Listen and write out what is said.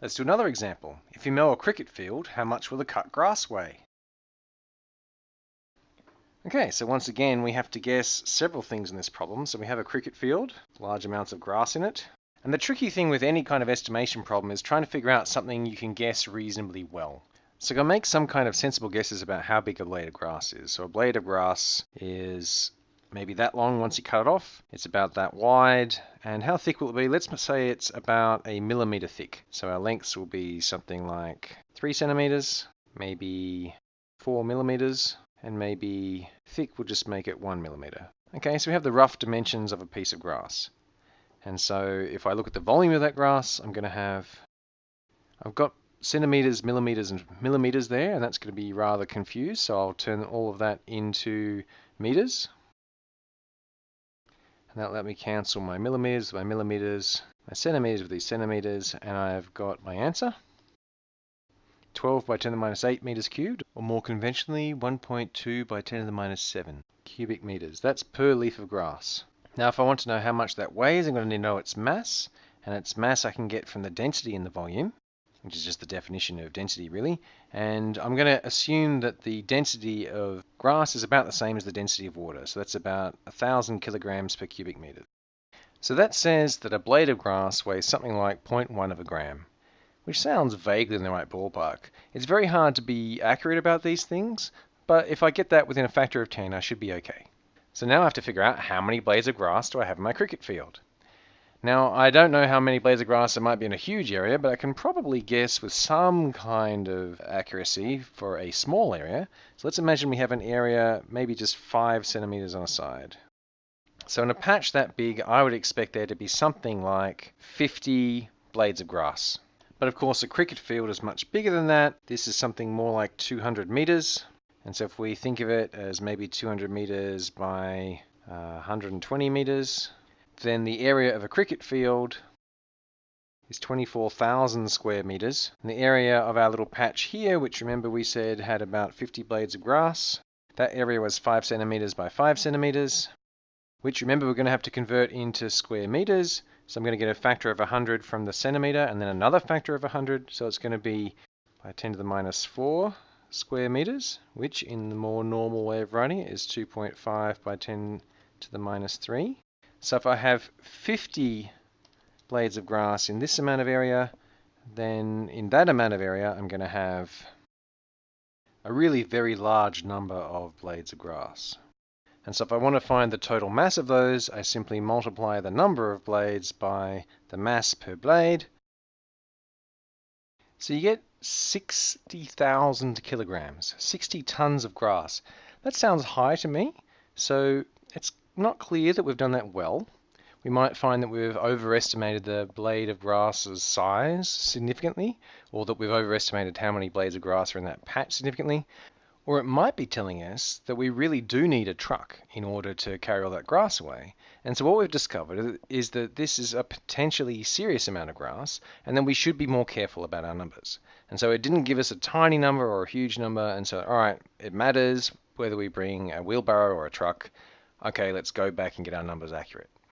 Let's do another example. If you mow a cricket field, how much will the cut grass weigh? Okay, so once again we have to guess several things in this problem. So we have a cricket field, large amounts of grass in it. And the tricky thing with any kind of estimation problem is trying to figure out something you can guess reasonably well. So to make some kind of sensible guesses about how big a blade of grass is. So a blade of grass is maybe that long once you cut it off. It's about that wide. And how thick will it be? Let's say it's about a millimeter thick. So our lengths will be something like three centimeters, maybe four millimeters, and maybe thick will just make it one millimeter. Okay, so we have the rough dimensions of a piece of grass. And so if I look at the volume of that grass, I'm going to have, I've got centimeters, millimeters, and millimeters there, and that's going to be rather confused. So I'll turn all of that into meters. And that'll let me cancel my millimeters, my millimeters, my centimeters with these centimeters, and I've got my answer. 12 by 10 to the minus 8 meters cubed, or more conventionally, 1.2 by 10 to the minus 7 cubic meters. That's per leaf of grass. Now, if I want to know how much that weighs, I'm going to need to know its mass, and its mass I can get from the density in the volume, which is just the definition of density, really. And I'm going to assume that the density of grass is about the same as the density of water, so that's about 1,000 kilograms per cubic meter. So that says that a blade of grass weighs something like 0.1 of a gram which sounds vaguely in the right ballpark. It's very hard to be accurate about these things, but if I get that within a factor of 10, I should be okay. So now I have to figure out how many blades of grass do I have in my cricket field. Now, I don't know how many blades of grass there might be in a huge area, but I can probably guess with some kind of accuracy for a small area. So let's imagine we have an area maybe just 5 centimeters on a side. So in a patch that big, I would expect there to be something like 50 blades of grass. But of course, a cricket field is much bigger than that. This is something more like 200 meters. And so if we think of it as maybe 200 meters by uh, 120 meters, then the area of a cricket field is 24,000 square meters. And the area of our little patch here, which remember we said had about 50 blades of grass, that area was 5 centimeters by 5 centimeters, which remember we're going to have to convert into square meters. So I'm going to get a factor of 100 from the centimeter and then another factor of 100. So it's going to be by 10 to the minus 4 square meters, which in the more normal way of writing it is 2.5 by 10 to the minus 3. So if I have 50 blades of grass in this amount of area, then in that amount of area I'm going to have a really very large number of blades of grass. And so if I want to find the total mass of those, I simply multiply the number of blades by the mass per blade. So you get 60,000 kilograms, 60 tons of grass. That sounds high to me, so it's not clear that we've done that well. We might find that we've overestimated the blade of grass's size significantly, or that we've overestimated how many blades of grass are in that patch significantly. Or it might be telling us that we really do need a truck in order to carry all that grass away. And so what we've discovered is that this is a potentially serious amount of grass, and then we should be more careful about our numbers. And so it didn't give us a tiny number or a huge number, and so, all right, it matters whether we bring a wheelbarrow or a truck. Okay, let's go back and get our numbers accurate.